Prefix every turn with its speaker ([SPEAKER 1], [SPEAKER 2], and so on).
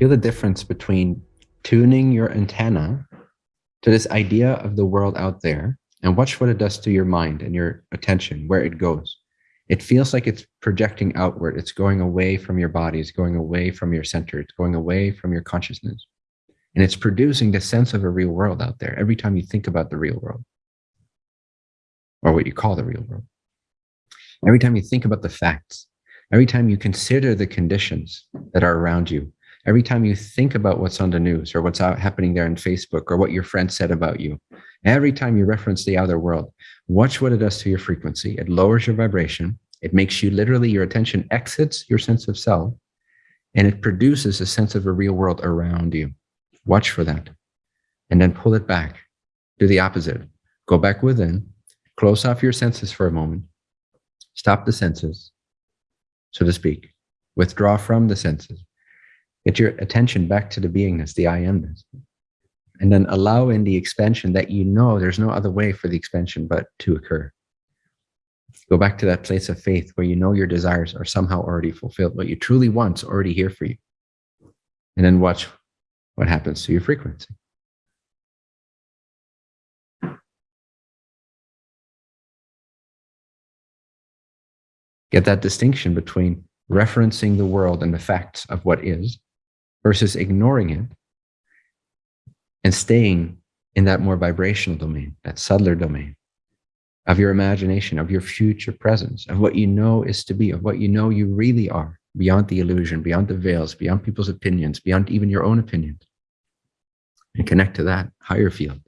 [SPEAKER 1] Feel the difference between tuning your antenna to this idea of the world out there and watch what it does to your mind and your attention, where it goes. It feels like it's projecting outward. It's going away from your body. It's going away from your center. It's going away from your consciousness. And it's producing the sense of a real world out there every time you think about the real world or what you call the real world. Every time you think about the facts, every time you consider the conditions that are around you, every time you think about what's on the news or what's out happening there on Facebook or what your friend said about you, every time you reference the outer world, watch what it does to your frequency. It lowers your vibration. It makes you literally, your attention exits your sense of self and it produces a sense of a real world around you. Watch for that. And then pull it back. Do the opposite. Go back within, close off your senses for a moment, stop the senses, so to speak, withdraw from the senses, get your attention back to the beingness, the I amness, and then allow in the expansion that you know there's no other way for the expansion but to occur. Go back to that place of faith where you know your desires are somehow already fulfilled. What you truly want is already here for you. And then watch what happens to your frequency. Get that distinction between referencing the world and the facts of what is versus ignoring it and staying in that more vibrational domain, that subtler domain of your imagination, of your future presence, of what you know is to be, of what you know you really are, beyond the illusion, beyond the veils, beyond people's opinions, beyond even your own opinions. And connect to that higher field.